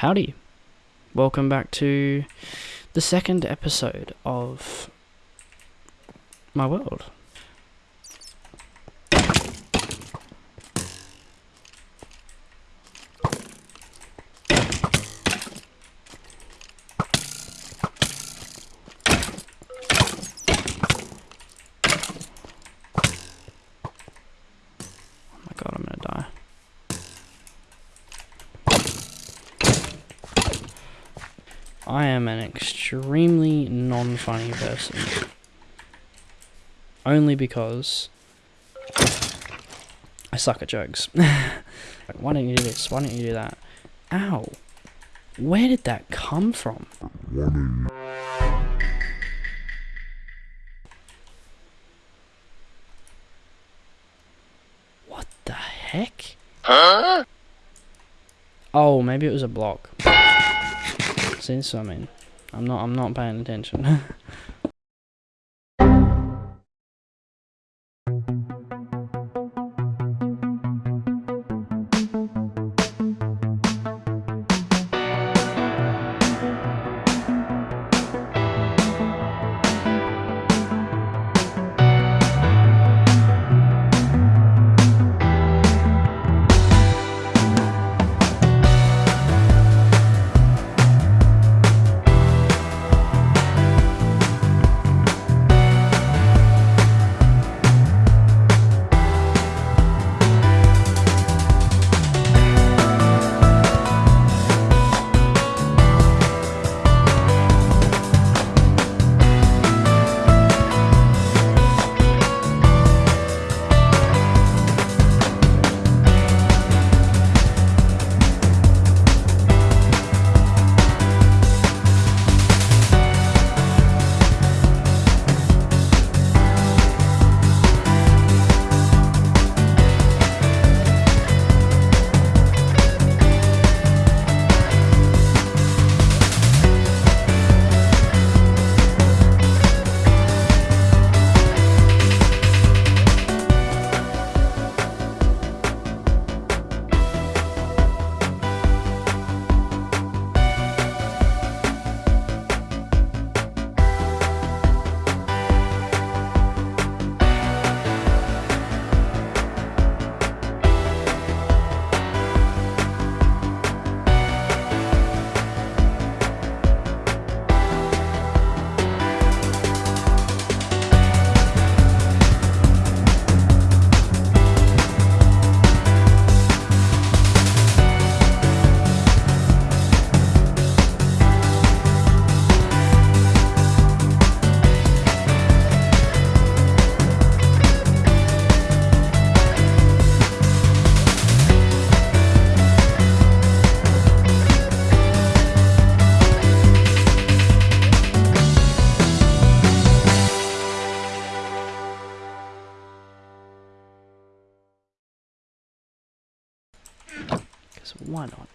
Howdy. Welcome back to the second episode of my world. Oh my god, I'm gonna die. I am an extremely non-funny person. Only because I suck at jokes. like, why don't you do this? Why don't you do that? Ow. Where did that come from? What the heck? Huh? Oh, maybe it was a block. So I mean, I'm not, I'm not paying attention. why not?